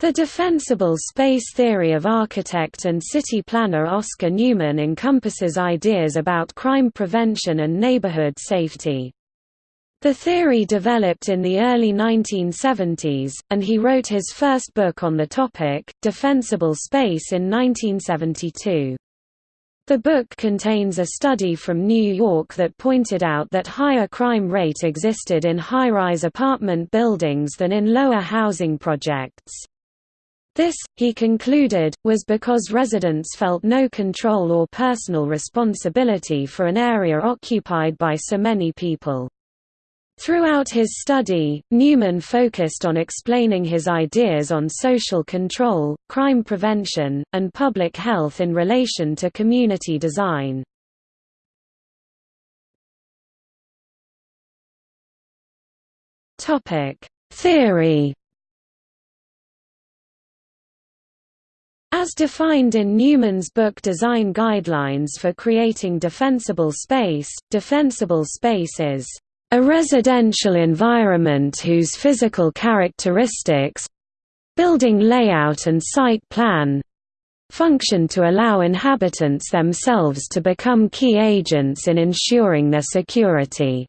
The defensible space theory of architect and city planner Oscar Newman encompasses ideas about crime prevention and neighborhood safety. The theory developed in the early 1970s, and he wrote his first book on the topic, Defensible Space in 1972. The book contains a study from New York that pointed out that higher crime rate existed in high-rise apartment buildings than in lower housing projects. This, he concluded, was because residents felt no control or personal responsibility for an area occupied by so many people. Throughout his study, Newman focused on explaining his ideas on social control, crime prevention, and public health in relation to community design. Theory As defined in Newman's book Design Guidelines for Creating Defensible Space, defensible space is a residential environment whose physical characteristics—building layout and site plan, function to allow inhabitants themselves to become key agents in ensuring their security.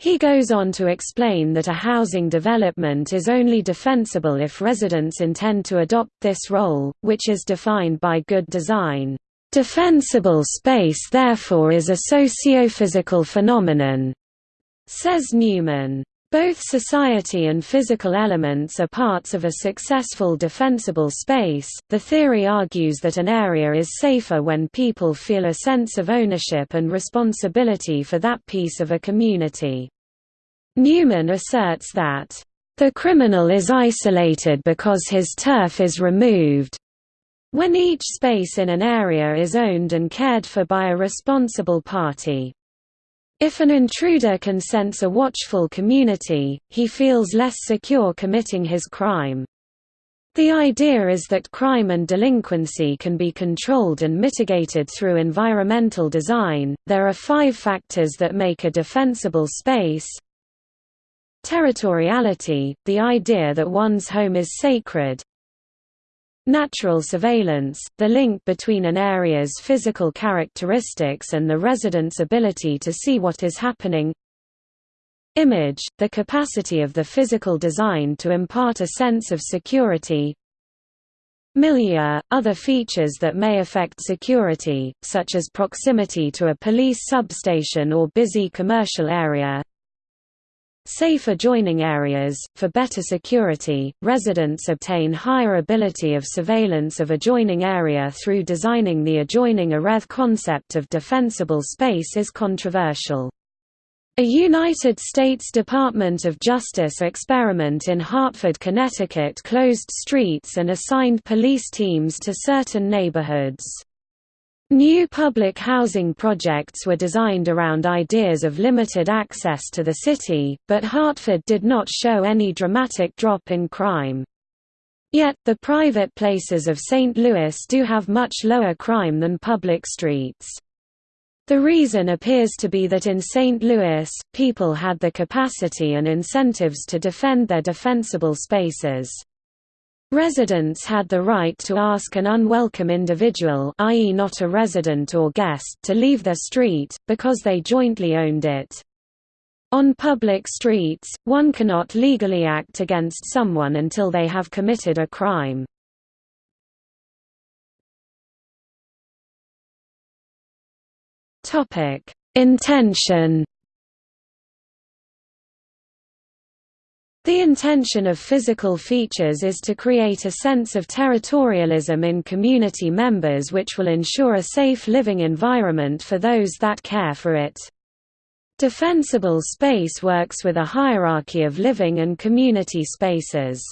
He goes on to explain that a housing development is only defensible if residents intend to adopt this role, which is defined by good design. Defensible space therefore is a socio-physical phenomenon, Says Newman. Both society and physical elements are parts of a successful defensible space. The theory argues that an area is safer when people feel a sense of ownership and responsibility for that piece of a community. Newman asserts that, the criminal is isolated because his turf is removed. When each space in an area is owned and cared for by a responsible party. If an intruder can sense a watchful community, he feels less secure committing his crime. The idea is that crime and delinquency can be controlled and mitigated through environmental design. There are five factors that make a defensible space. Territoriality, the idea that one's home is sacred, Natural surveillance, the link between an area's physical characteristics and the resident's ability to see what is happening. Image, the capacity of the physical design to impart a sense of security. Milieu, other features that may affect security, such as proximity to a police substation or busy commercial area Safe adjoining areas. For better security, residents obtain higher ability of surveillance of adjoining area through designing the adjoining areth concept of defensible space is controversial. A United States Department of Justice experiment in Hartford, Connecticut closed streets and assigned police teams to certain neighborhoods. New public housing projects were designed around ideas of limited access to the city, but Hartford did not show any dramatic drop in crime. Yet, the private places of St. Louis do have much lower crime than public streets. The reason appears to be that in St. Louis, people had the capacity and incentives to defend their defensible spaces. Residents had the right to ask an unwelcome individual i.e. not a resident or guest to leave their street, because they jointly owned it. On public streets, one cannot legally act against someone until they have committed a crime. Intention The intention of physical features is to create a sense of territorialism in community members which will ensure a safe living environment for those that care for it. Defensible space works with a hierarchy of living and community spaces.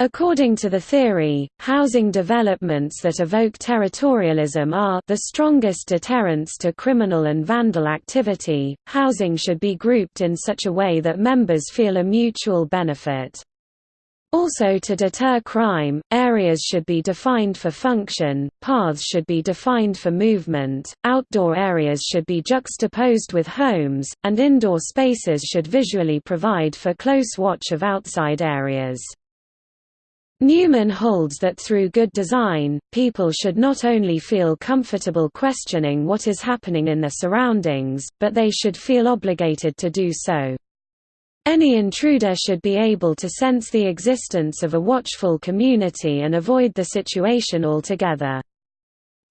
According to the theory, housing developments that evoke territorialism are the strongest deterrents to criminal and vandal activity. Housing should be grouped in such a way that members feel a mutual benefit. Also to deter crime, areas should be defined for function, paths should be defined for movement, outdoor areas should be juxtaposed with homes, and indoor spaces should visually provide for close watch of outside areas. Newman holds that through good design, people should not only feel comfortable questioning what is happening in their surroundings, but they should feel obligated to do so. Any intruder should be able to sense the existence of a watchful community and avoid the situation altogether.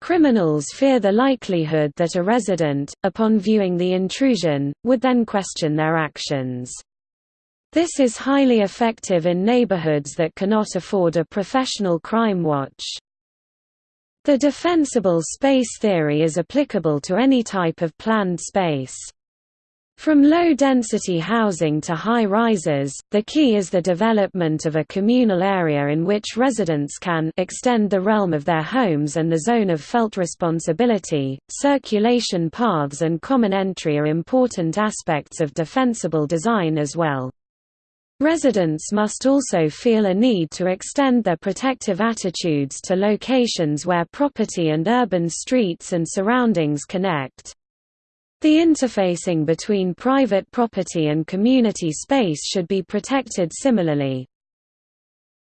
Criminals fear the likelihood that a resident, upon viewing the intrusion, would then question their actions. This is highly effective in neighborhoods that cannot afford a professional crime watch. The defensible space theory is applicable to any type of planned space. From low-density housing to high-rises, the key is the development of a communal area in which residents can extend the realm of their homes and the zone of felt responsibility. Circulation paths and common entry are important aspects of defensible design as well. Residents must also feel a need to extend their protective attitudes to locations where property and urban streets and surroundings connect. The interfacing between private property and community space should be protected similarly.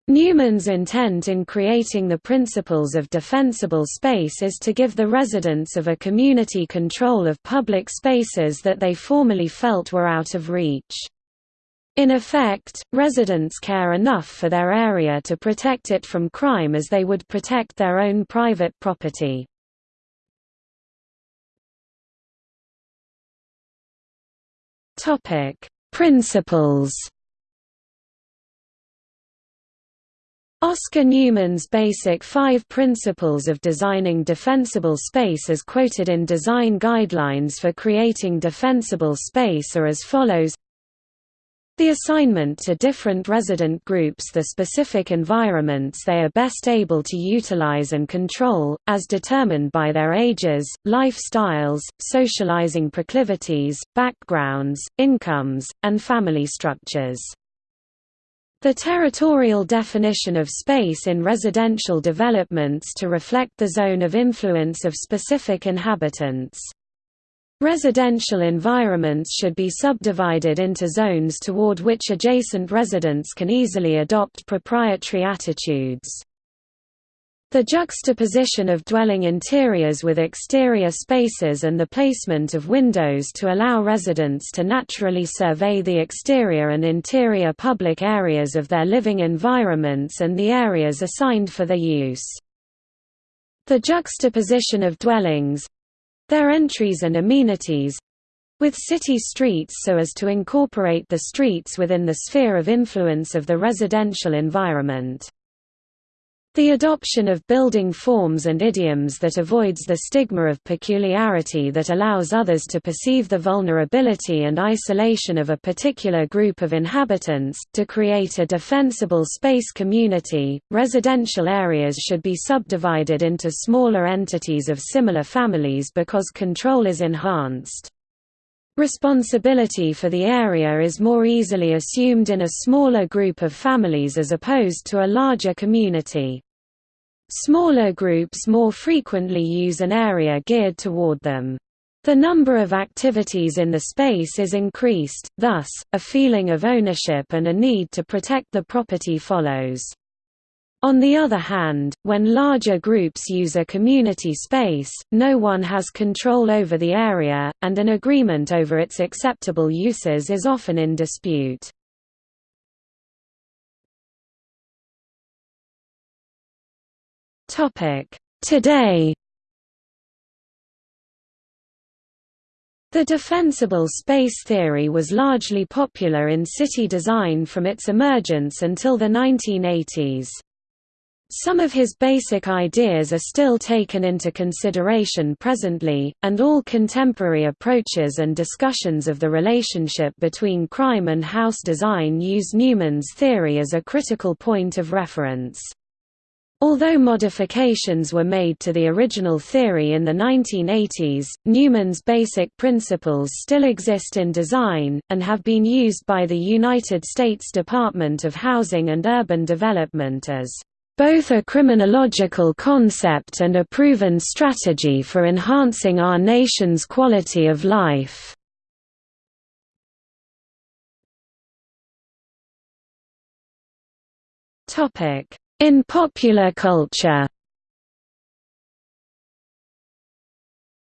Newman's intent in creating the principles of defensible space is to give the residents of a community control of public spaces that they formerly felt were out of reach. In effect, residents care enough for their area to protect it from crime as they would protect their own private property. Principles. Oscar Newman's basic five principles of designing defensible space as quoted in Design Guidelines for Creating Defensible Space are as follows the assignment to different resident groups the specific environments they are best able to utilize and control, as determined by their ages, lifestyles, socializing proclivities, backgrounds, incomes, and family structures. The territorial definition of space in residential developments to reflect the zone of influence of specific inhabitants. Residential environments should be subdivided into zones toward which adjacent residents can easily adopt proprietary attitudes. The juxtaposition of dwelling interiors with exterior spaces and the placement of windows to allow residents to naturally survey the exterior and interior public areas of their living environments and the areas assigned for their use. The juxtaposition of dwellings, their entries and amenities with city streets so as to incorporate the streets within the sphere of influence of the residential environment. The adoption of building forms and idioms that avoids the stigma of peculiarity that allows others to perceive the vulnerability and isolation of a particular group of inhabitants. To create a defensible space community, residential areas should be subdivided into smaller entities of similar families because control is enhanced. Responsibility for the area is more easily assumed in a smaller group of families as opposed to a larger community. Smaller groups more frequently use an area geared toward them. The number of activities in the space is increased, thus, a feeling of ownership and a need to protect the property follows. On the other hand, when larger groups use a community space, no one has control over the area, and an agreement over its acceptable uses is often in dispute. Today The defensible space theory was largely popular in city design from its emergence until the 1980s. Some of his basic ideas are still taken into consideration presently, and all contemporary approaches and discussions of the relationship between crime and house design use Newman's theory as a critical point of reference. Although modifications were made to the original theory in the 1980s, Newman's basic principles still exist in design, and have been used by the United States Department of Housing and Urban Development as both a criminological concept and a proven strategy for enhancing our nation's quality of life. In popular culture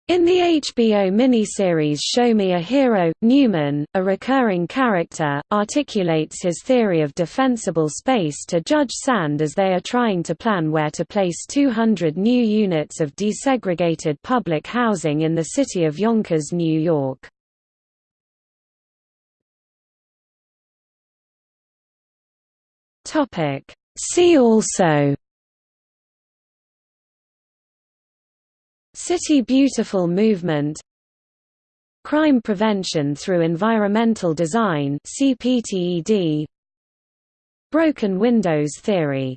In the HBO miniseries Show Me a Hero, Newman, a recurring character, articulates his theory of defensible space to Judge Sand as they are trying to plan where to place 200 new units of desegregated public housing in the city of Yonkers, New York. See also City Beautiful movement Crime prevention through environmental design CPTED Broken windows theory